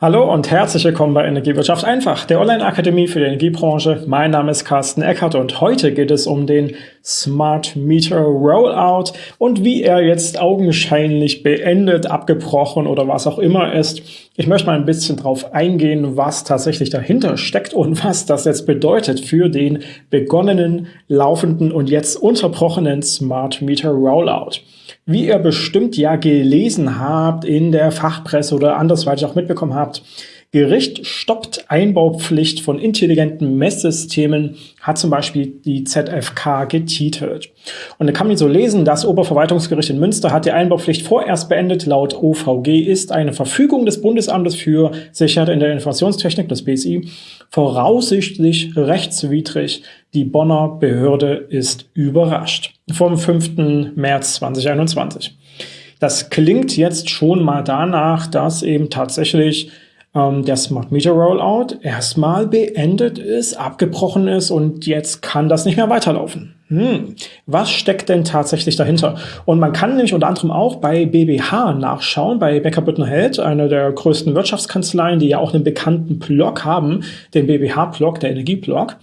Hallo und herzlich willkommen bei Energiewirtschaft einfach, der Online-Akademie für die Energiebranche. Mein Name ist Carsten Eckert und heute geht es um den Smart Meter Rollout und wie er jetzt augenscheinlich beendet, abgebrochen oder was auch immer ist. Ich möchte mal ein bisschen drauf eingehen, was tatsächlich dahinter steckt und was das jetzt bedeutet für den begonnenen, laufenden und jetzt unterbrochenen Smart Meter Rollout. Wie ihr bestimmt ja gelesen habt in der Fachpresse oder andersweitig auch mitbekommen habt, Gericht stoppt Einbaupflicht von intelligenten Messsystemen, hat zum Beispiel die ZFK getitelt. Und da kann man so lesen, das Oberverwaltungsgericht in Münster hat die Einbaupflicht vorerst beendet. Laut OVG ist eine Verfügung des Bundesamtes für Sicherheit in der Informationstechnik, das BSI, voraussichtlich rechtswidrig. Die Bonner Behörde ist überrascht. Vom 5. März 2021. Das klingt jetzt schon mal danach, dass eben tatsächlich der Smart Meter Rollout erstmal beendet ist, abgebrochen ist und jetzt kann das nicht mehr weiterlaufen. Hm, was steckt denn tatsächlich dahinter? Und man kann nämlich unter anderem auch bei BBH nachschauen, bei Becker Büttner Held, einer der größten Wirtschaftskanzleien, die ja auch einen bekannten Blog haben, den BBH-Blog, der Energieblog.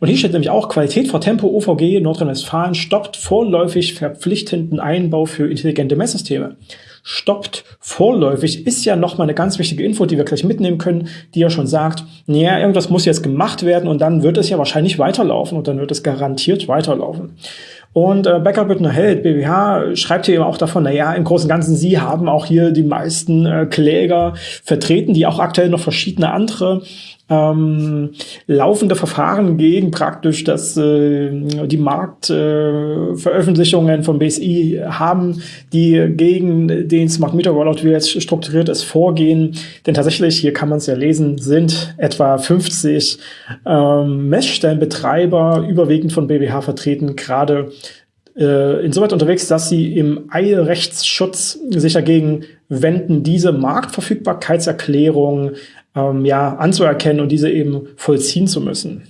Und hier steht nämlich auch, Qualität vor Tempo OVG Nordrhein-Westfalen stoppt vorläufig verpflichtenden Einbau für intelligente Messsysteme stoppt vorläufig, ist ja nochmal eine ganz wichtige Info, die wir gleich mitnehmen können, die ja schon sagt, naja, irgendwas muss jetzt gemacht werden und dann wird es ja wahrscheinlich weiterlaufen und dann wird es garantiert weiterlaufen. Und äh, Becker Büttner Held, BWH, schreibt hier eben auch davon, naja, im Großen und Ganzen, sie haben auch hier die meisten äh, Kläger vertreten, die auch aktuell noch verschiedene andere ähm, laufende Verfahren gegen praktisch das, äh, die Marktveröffentlichungen äh, von BSI haben, die gegen den Smart Meter Rollout, wie jetzt strukturiert ist, vorgehen. Denn tatsächlich, hier kann man es ja lesen, sind etwa 50 ähm, Messstellenbetreiber, überwiegend von BWH vertreten, gerade äh, insoweit unterwegs, dass sie im Eilrechtsschutz sich dagegen wenden, diese Marktverfügbarkeitserklärung ähm, ja, anzuerkennen und diese eben vollziehen zu müssen.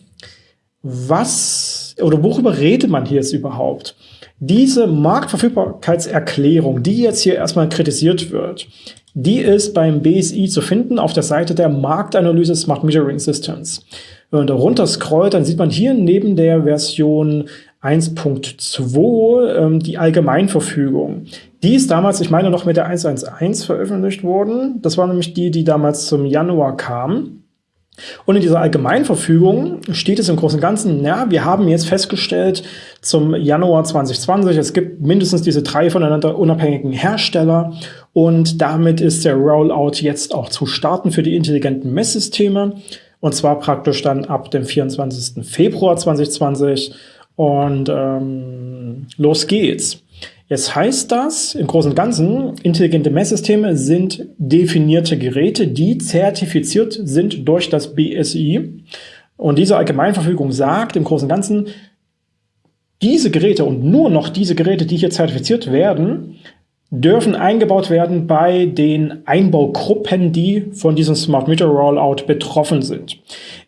Was oder worüber redet man hier jetzt überhaupt? Diese Marktverfügbarkeitserklärung, die jetzt hier erstmal kritisiert wird, die ist beim BSI zu finden auf der Seite der Marktanalyse Smart Metering Systems. Wenn man da runter scrollt, dann sieht man hier neben der Version 1.2 ähm, die Allgemeinverfügung. Die ist damals, ich meine, noch mit der 1.1.1 veröffentlicht worden. Das war nämlich die, die damals zum Januar kam. Und in dieser Allgemeinverfügung steht es im Großen und Ganzen, ja, wir haben jetzt festgestellt zum Januar 2020, es gibt mindestens diese drei voneinander unabhängigen Hersteller und damit ist der Rollout jetzt auch zu starten für die intelligenten Messsysteme und zwar praktisch dann ab dem 24. Februar 2020 und ähm, los geht's. Jetzt heißt das im Großen und Ganzen, intelligente Messsysteme sind definierte Geräte, die zertifiziert sind durch das BSI. Und diese Allgemeinverfügung sagt im Großen und Ganzen, diese Geräte und nur noch diese Geräte, die hier zertifiziert werden, dürfen eingebaut werden bei den Einbaugruppen, die von diesem Smart Meter Rollout betroffen sind.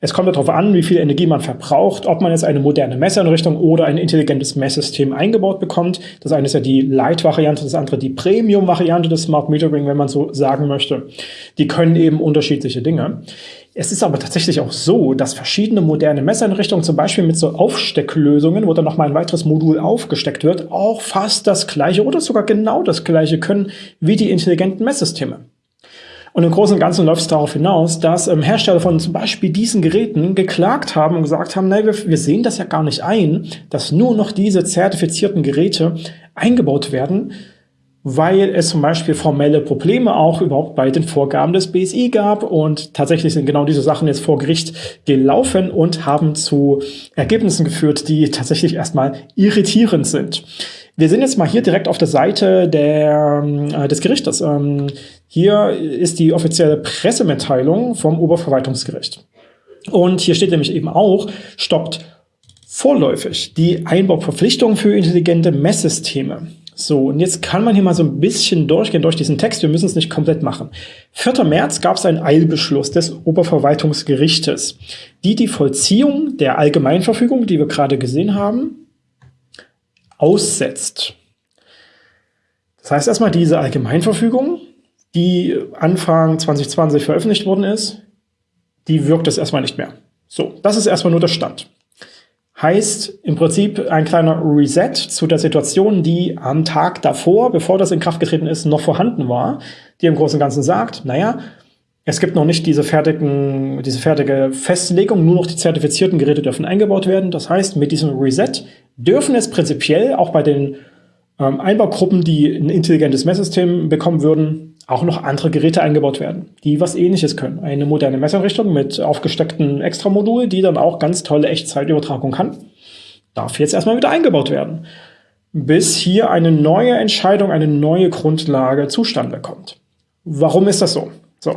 Es kommt darauf an, wie viel Energie man verbraucht, ob man jetzt eine moderne Messeinrichtung oder ein intelligentes Messsystem eingebaut bekommt. Das eine ist ja die Light-Variante, das andere die Premium-Variante des Smart Metering, wenn man so sagen möchte. Die können eben unterschiedliche Dinge. Es ist aber tatsächlich auch so, dass verschiedene moderne Messeinrichtungen, zum Beispiel mit so Aufstecklösungen, wo dann nochmal ein weiteres Modul aufgesteckt wird, auch fast das gleiche oder sogar genau das gleiche können wie die intelligenten Messsysteme. Und im Großen und Ganzen läuft es darauf hinaus, dass ähm, Hersteller von zum Beispiel diesen Geräten geklagt haben und gesagt haben, nein, wir, wir sehen das ja gar nicht ein, dass nur noch diese zertifizierten Geräte eingebaut werden, weil es zum Beispiel formelle Probleme auch überhaupt bei den Vorgaben des BSI gab und tatsächlich sind genau diese Sachen jetzt vor Gericht gelaufen und haben zu Ergebnissen geführt, die tatsächlich erstmal irritierend sind. Wir sind jetzt mal hier direkt auf der Seite der, äh, des Gerichtes. Ähm, hier ist die offizielle Pressemitteilung vom Oberverwaltungsgericht. Und hier steht nämlich eben auch, stoppt vorläufig die Einbauverpflichtung für intelligente Messsysteme. So, und jetzt kann man hier mal so ein bisschen durchgehen durch diesen Text. Wir müssen es nicht komplett machen. 4. März gab es einen Eilbeschluss des Oberverwaltungsgerichtes, die die Vollziehung der Allgemeinverfügung, die wir gerade gesehen haben, aussetzt. Das heißt erstmal, diese Allgemeinverfügung die Anfang 2020 veröffentlicht worden ist, die wirkt es erstmal nicht mehr. So, das ist erstmal nur der Stand. Heißt im Prinzip ein kleiner Reset zu der Situation, die am Tag davor, bevor das in Kraft getreten ist, noch vorhanden war, die im Großen und Ganzen sagt, naja, es gibt noch nicht diese, fertigen, diese fertige Festlegung, nur noch die zertifizierten Geräte dürfen eingebaut werden. Das heißt, mit diesem Reset dürfen es prinzipiell auch bei den ähm, Einbaugruppen, die ein intelligentes Messsystem bekommen würden, auch noch andere Geräte eingebaut werden, die was ähnliches können. Eine moderne Messeinrichtung mit aufgesteckten Extramodul, die dann auch ganz tolle Echtzeitübertragung kann, darf jetzt erstmal wieder eingebaut werden, bis hier eine neue Entscheidung, eine neue Grundlage zustande kommt. Warum ist das so? So.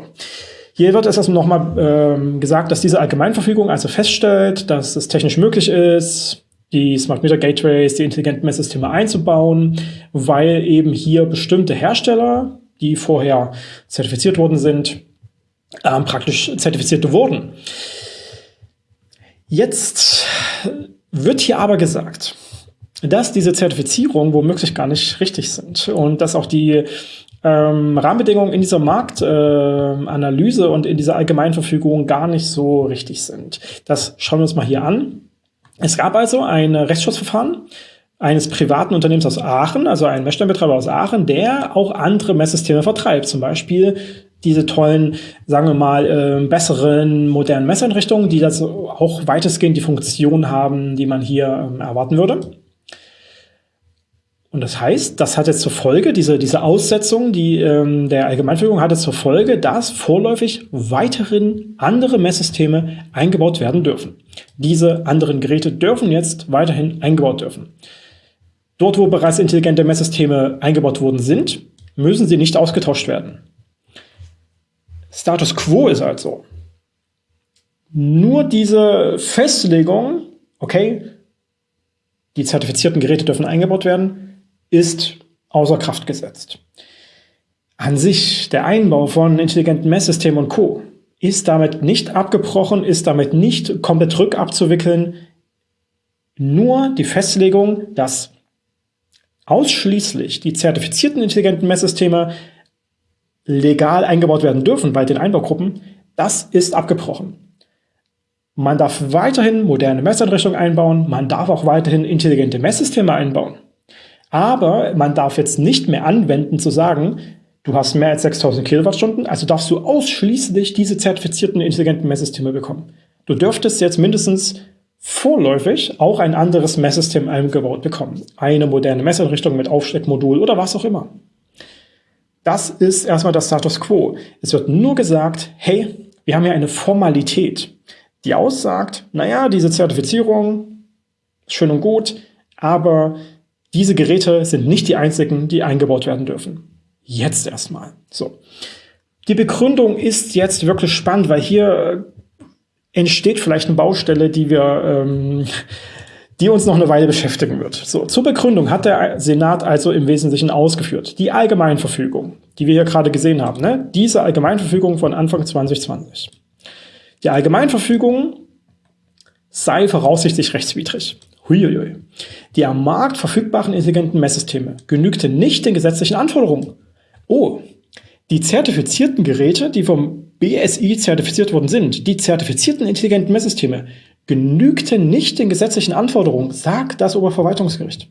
Hier wird es also nochmal ähm, gesagt, dass diese Allgemeinverfügung also feststellt, dass es technisch möglich ist, die Smart Meter Gateways, die intelligenten Messsysteme einzubauen, weil eben hier bestimmte Hersteller, die vorher zertifiziert worden sind, ähm, praktisch zertifiziert wurden. Jetzt wird hier aber gesagt, dass diese Zertifizierung womöglich gar nicht richtig sind und dass auch die ähm, Rahmenbedingungen in dieser Marktanalyse äh, und in dieser Allgemeinverfügung gar nicht so richtig sind. Das schauen wir uns mal hier an. Es gab also ein Rechtsschutzverfahren eines privaten Unternehmens aus Aachen, also ein Messstellenbetreiber aus Aachen, der auch andere Messsysteme vertreibt. Zum Beispiel diese tollen, sagen wir mal, äh, besseren, modernen Messeinrichtungen, die das auch weitestgehend die Funktion haben, die man hier ähm, erwarten würde. Und das heißt, das hat jetzt zur Folge, diese, diese Aussetzung die, ähm, der Allgemeinverfügung hat jetzt zur Folge, dass vorläufig weiterhin andere Messsysteme eingebaut werden dürfen. Diese anderen Geräte dürfen jetzt weiterhin eingebaut dürfen. Dort, wo bereits intelligente Messsysteme eingebaut worden sind, müssen sie nicht ausgetauscht werden. Status Quo ist also nur diese Festlegung, okay, die zertifizierten Geräte dürfen eingebaut werden, ist außer Kraft gesetzt. An sich, der Einbau von intelligenten Messsystemen und Co. ist damit nicht abgebrochen, ist damit nicht komplett rückabzuwickeln. Nur die Festlegung, dass ausschließlich die zertifizierten intelligenten Messsysteme legal eingebaut werden dürfen bei den Einbaugruppen, das ist abgebrochen. Man darf weiterhin moderne Messeinrichtungen einbauen, man darf auch weiterhin intelligente Messsysteme einbauen. Aber man darf jetzt nicht mehr anwenden zu sagen, du hast mehr als 6000 Kilowattstunden, also darfst du ausschließlich diese zertifizierten intelligenten Messsysteme bekommen. Du dürftest jetzt mindestens vorläufig auch ein anderes Messsystem eingebaut bekommen. Eine moderne Messeinrichtung mit Aufsteckmodul oder was auch immer. Das ist erstmal das Status Quo. Es wird nur gesagt, hey, wir haben ja eine Formalität, die aussagt, naja, diese Zertifizierung ist schön und gut, aber diese Geräte sind nicht die einzigen, die eingebaut werden dürfen. Jetzt erstmal. So. Die Begründung ist jetzt wirklich spannend, weil hier äh, entsteht vielleicht eine Baustelle, die wir, ähm, die uns noch eine Weile beschäftigen wird. So, zur Begründung hat der Senat also im Wesentlichen ausgeführt. Die Allgemeinverfügung, die wir hier gerade gesehen haben, ne? diese Allgemeinverfügung von Anfang 2020. Die Allgemeinverfügung sei voraussichtlich rechtswidrig. Huiuiui. Die am Markt verfügbaren intelligenten Messsysteme genügten nicht den gesetzlichen Anforderungen. Oh, die zertifizierten Geräte, die vom BSI zertifiziert worden sind, die zertifizierten intelligenten Messsysteme, genügten nicht den gesetzlichen Anforderungen, sagt das Oberverwaltungsgericht.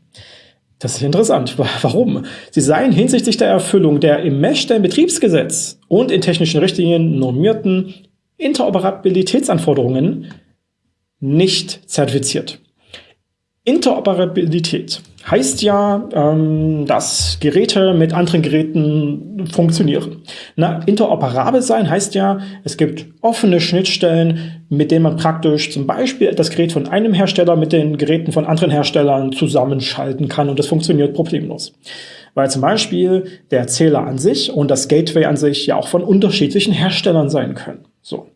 Das ist interessant. Warum? Sie seien hinsichtlich der Erfüllung der im Messstellenbetriebsgesetz und in technischen Richtlinien normierten Interoperabilitätsanforderungen nicht zertifiziert. Interoperabilität heißt ja, ähm, dass Geräte mit anderen Geräten funktionieren. Na, interoperabel sein heißt ja, es gibt offene Schnittstellen, mit denen man praktisch zum Beispiel das Gerät von einem Hersteller mit den Geräten von anderen Herstellern zusammenschalten kann und das funktioniert problemlos. Weil zum Beispiel der Zähler an sich und das Gateway an sich ja auch von unterschiedlichen Herstellern sein können. So.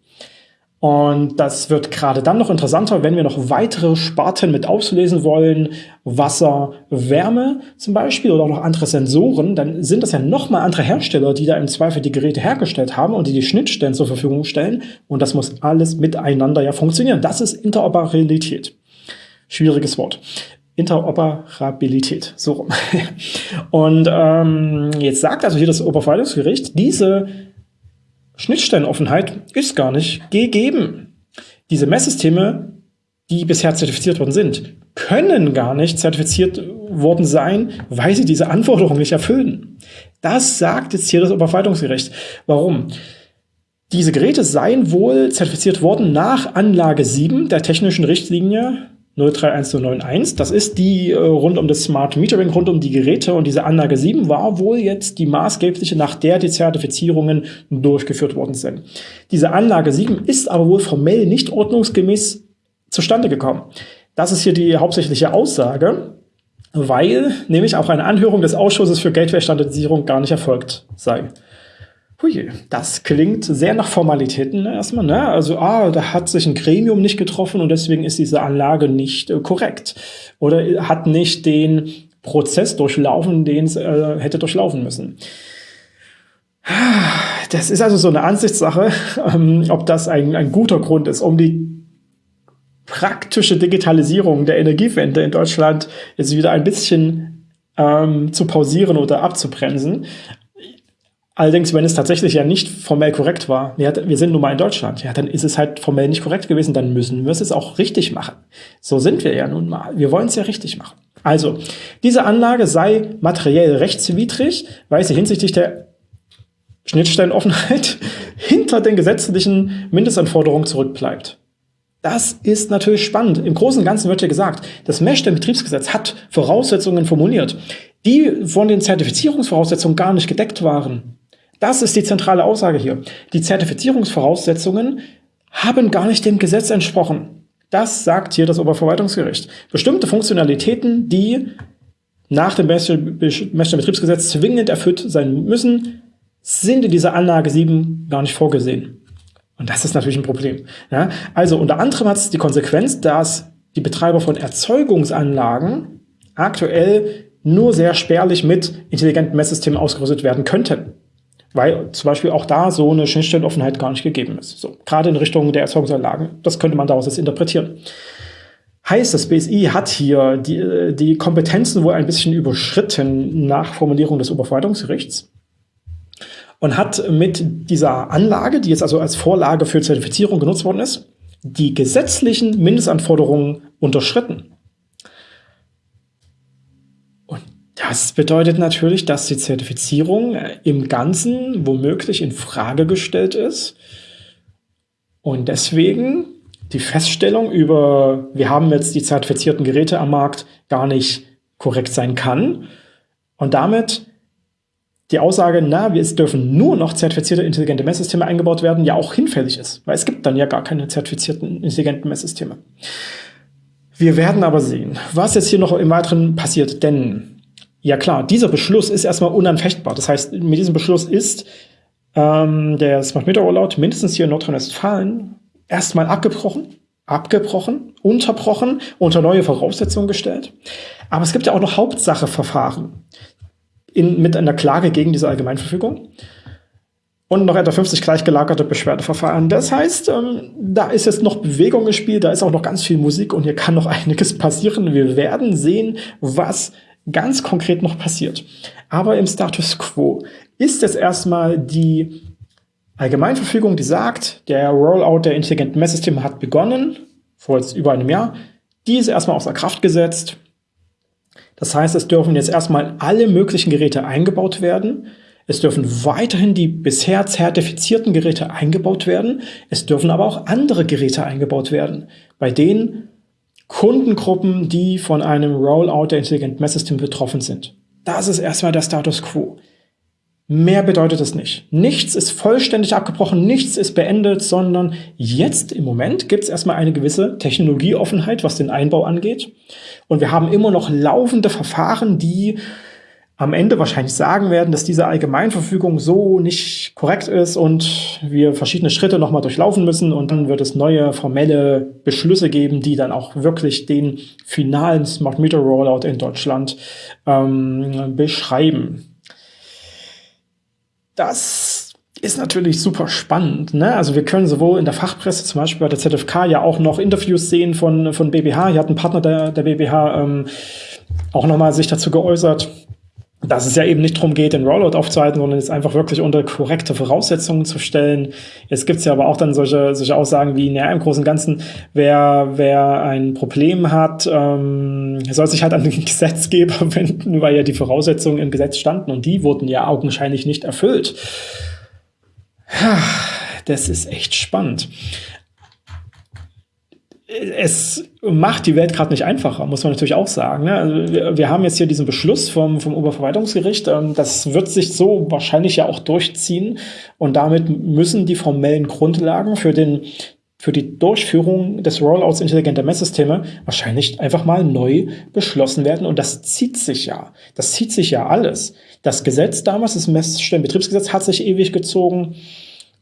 Und das wird gerade dann noch interessanter, wenn wir noch weitere Sparten mit auslesen wollen, Wasser, Wärme zum Beispiel oder auch noch andere Sensoren, dann sind das ja nochmal andere Hersteller, die da im Zweifel die Geräte hergestellt haben und die die Schnittstellen zur Verfügung stellen. Und das muss alles miteinander ja funktionieren. Das ist Interoperabilität. Schwieriges Wort. Interoperabilität, so rum. Und ähm, jetzt sagt also hier das Oberverwaltungsgericht, diese Schnittstellenoffenheit ist gar nicht gegeben. Diese Messsysteme, die bisher zertifiziert worden sind, können gar nicht zertifiziert worden sein, weil sie diese Anforderungen nicht erfüllen. Das sagt jetzt hier das Oberverwaltungsgericht. Warum? Diese Geräte seien wohl zertifiziert worden nach Anlage 7 der technischen Richtlinie 031091. Das ist die äh, rund um das Smart Metering, rund um die Geräte. Und diese Anlage 7 war wohl jetzt die maßgebliche, nach der die Zertifizierungen durchgeführt worden sind. Diese Anlage 7 ist aber wohl formell nicht ordnungsgemäß zustande gekommen. Das ist hier die hauptsächliche Aussage, weil nämlich auch eine Anhörung des Ausschusses für Gateway-Standardisierung gar nicht erfolgt sei. Hui, das klingt sehr nach Formalitäten erstmal. Ne? Also, ah, da hat sich ein Gremium nicht getroffen und deswegen ist diese Anlage nicht äh, korrekt. Oder hat nicht den Prozess durchlaufen, den es äh, hätte durchlaufen müssen. Das ist also so eine Ansichtssache, ähm, ob das ein, ein guter Grund ist, um die praktische Digitalisierung der Energiewende in Deutschland jetzt wieder ein bisschen ähm, zu pausieren oder abzubremsen. Allerdings, wenn es tatsächlich ja nicht formell korrekt war, ja, wir sind nun mal in Deutschland, ja, dann ist es halt formell nicht korrekt gewesen, dann müssen wir es auch richtig machen. So sind wir ja nun mal. Wir wollen es ja richtig machen. Also, diese Anlage sei materiell rechtswidrig, weil sie hinsichtlich der Schnittstellenoffenheit hinter den gesetzlichen Mindestanforderungen zurückbleibt. Das ist natürlich spannend. Im Großen und Ganzen wird ja gesagt, das Mesh-Betriebsgesetz hat Voraussetzungen formuliert, die von den Zertifizierungsvoraussetzungen gar nicht gedeckt waren. Das ist die zentrale Aussage hier. Die Zertifizierungsvoraussetzungen haben gar nicht dem Gesetz entsprochen. Das sagt hier das Oberverwaltungsgericht. Bestimmte Funktionalitäten, die nach dem Betriebsgesetz zwingend erfüllt sein müssen, sind in dieser Anlage 7 gar nicht vorgesehen. Und das ist natürlich ein Problem. Ja, also unter anderem hat es die Konsequenz, dass die Betreiber von Erzeugungsanlagen aktuell nur sehr spärlich mit intelligenten Messsystemen ausgerüstet werden könnten weil zum Beispiel auch da so eine Schnittstellenoffenheit gar nicht gegeben ist. So, gerade in Richtung der Erzeugungsanlagen. Das könnte man daraus jetzt interpretieren. Heißt, das BSI hat hier die, die Kompetenzen wohl ein bisschen überschritten nach Formulierung des Oberverwaltungsgerichts und hat mit dieser Anlage, die jetzt also als Vorlage für Zertifizierung genutzt worden ist, die gesetzlichen Mindestanforderungen unterschritten. Das bedeutet natürlich, dass die Zertifizierung äh, im Ganzen womöglich in Frage gestellt ist. Und deswegen die Feststellung über, wir haben jetzt die zertifizierten Geräte am Markt, gar nicht korrekt sein kann. Und damit die Aussage, na, es dürfen nur noch zertifizierte intelligente Messsysteme eingebaut werden, ja auch hinfällig ist. Weil es gibt dann ja gar keine zertifizierten intelligenten Messsysteme. Wir werden aber sehen, was jetzt hier noch im Weiteren passiert. Denn ja klar, dieser Beschluss ist erstmal unanfechtbar. Das heißt, mit diesem Beschluss ist ähm, der Smart Meter Rollout mindestens hier in Nordrhein-Westfalen erstmal abgebrochen, abgebrochen, unterbrochen, unter neue Voraussetzungen gestellt. Aber es gibt ja auch noch Hauptsacheverfahren in, mit einer Klage gegen diese Allgemeinverfügung und noch etwa 50 gleichgelagerte Beschwerdeverfahren. Das heißt, ähm, da ist jetzt noch Bewegung im Spiel, da ist auch noch ganz viel Musik und hier kann noch einiges passieren. Wir werden sehen, was ganz konkret noch passiert. Aber im Status Quo ist jetzt erstmal die Allgemeinverfügung, die sagt, der Rollout der intelligenten Messsysteme hat begonnen, vor jetzt über einem Jahr. Die ist erstmal außer Kraft gesetzt. Das heißt, es dürfen jetzt erstmal alle möglichen Geräte eingebaut werden. Es dürfen weiterhin die bisher zertifizierten Geräte eingebaut werden. Es dürfen aber auch andere Geräte eingebaut werden, bei denen Kundengruppen, die von einem Rollout der intelligenten Messsysteme betroffen sind. Das ist erstmal der Status quo. Mehr bedeutet es nicht. Nichts ist vollständig abgebrochen, nichts ist beendet, sondern jetzt im Moment gibt es erstmal eine gewisse Technologieoffenheit, was den Einbau angeht. Und wir haben immer noch laufende Verfahren, die am Ende wahrscheinlich sagen werden, dass diese Allgemeinverfügung so nicht korrekt ist und wir verschiedene Schritte nochmal durchlaufen müssen und dann wird es neue formelle Beschlüsse geben, die dann auch wirklich den finalen Smart Meter Rollout in Deutschland ähm, beschreiben. Das ist natürlich super spannend. Ne? Also wir können sowohl in der Fachpresse, zum Beispiel bei der ZFK, ja auch noch Interviews sehen von, von BBH. Hier hat ein Partner der, der BBH ähm, auch nochmal sich dazu geäußert, dass es ja eben nicht darum geht, den Rollout aufzuhalten, sondern es einfach wirklich unter korrekte Voraussetzungen zu stellen. Jetzt gibt ja aber auch dann solche, solche Aussagen wie, naja, im Großen und Ganzen, wer, wer ein Problem hat, ähm, soll sich halt an den Gesetzgeber wenden, weil ja die Voraussetzungen im Gesetz standen und die wurden ja augenscheinlich nicht erfüllt. Das ist echt spannend es macht die Welt gerade nicht einfacher, muss man natürlich auch sagen. Ne? Also wir, haben jetzt hier diesen Beschluss vom, vom Oberverwaltungsgericht. Ähm, das wird sich so wahrscheinlich ja auch durchziehen. Und damit müssen die formellen Grundlagen für, den, für die Durchführung des Rollouts intelligenter Messsysteme wahrscheinlich einfach mal neu beschlossen werden. Und das zieht sich ja. Das zieht sich ja alles. Das Gesetz damals, das Messstellenbetriebsgesetz, hat sich ewig gezogen.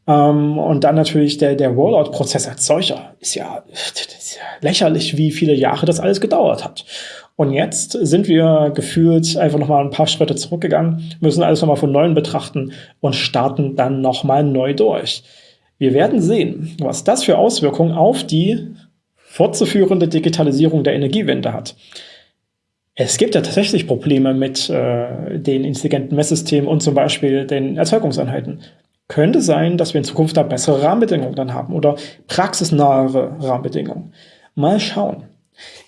Ähm, und dann natürlich der, der Rollout-Prozess als solcher ist ja, ist ja lächerlich, wie viele Jahre das alles gedauert hat. Und jetzt sind wir gefühlt einfach noch mal ein paar Schritte zurückgegangen, müssen alles noch mal von neuem betrachten und starten dann noch mal neu durch. Wir werden sehen, was das für Auswirkungen auf die fortzuführende Digitalisierung der Energiewende hat. Es gibt ja tatsächlich Probleme mit äh, den intelligenten Messsystemen und zum Beispiel den Erzeugungseinheiten. Könnte sein, dass wir in Zukunft da bessere Rahmenbedingungen dann haben oder praxisnahere Rahmenbedingungen. Mal schauen.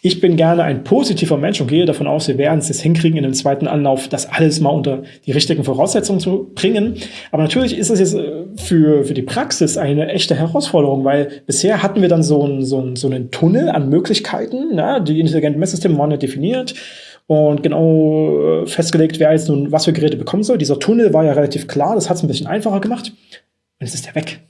Ich bin gerne ein positiver Mensch und gehe davon aus, wir werden es jetzt hinkriegen, in dem zweiten Anlauf das alles mal unter die richtigen Voraussetzungen zu bringen. Aber natürlich ist es jetzt äh, für, für die Praxis eine echte Herausforderung, weil bisher hatten wir dann so, ein, so, ein, so einen Tunnel an Möglichkeiten. Na? Die intelligenten Messsysteme waren ja definiert und genau äh, festgelegt, wer jetzt nun was für Geräte bekommen soll. Dieser Tunnel war ja relativ klar, das hat es ein bisschen einfacher gemacht. Und jetzt ist der weg.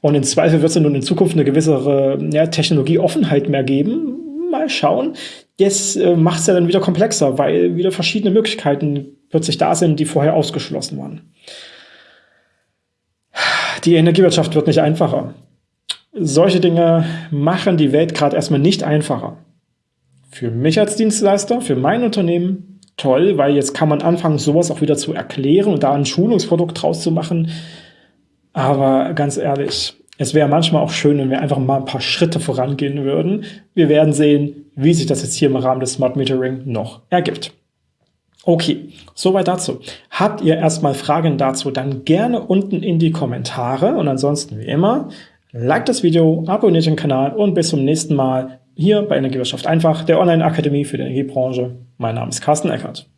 Und in Zweifel wird es nun in Zukunft eine gewisse ja, Technologieoffenheit mehr geben. Mal schauen. Das äh, macht es ja dann wieder komplexer, weil wieder verschiedene Möglichkeiten plötzlich da sind, die vorher ausgeschlossen waren. Die Energiewirtschaft wird nicht einfacher. Solche Dinge machen die Welt gerade erstmal nicht einfacher. Für mich als Dienstleister, für mein Unternehmen toll, weil jetzt kann man anfangen, sowas auch wieder zu erklären und da ein Schulungsprodukt draus zu machen. Aber ganz ehrlich, es wäre manchmal auch schön, wenn wir einfach mal ein paar Schritte vorangehen würden. Wir werden sehen, wie sich das jetzt hier im Rahmen des Smart Metering noch ergibt. Okay, soweit dazu. Habt ihr erstmal Fragen dazu, dann gerne unten in die Kommentare und ansonsten wie immer, like das Video, abonniert den Kanal und bis zum nächsten Mal hier bei Energiewirtschaft einfach, der Online-Akademie für die Energiebranche. Mein Name ist Carsten Eckert.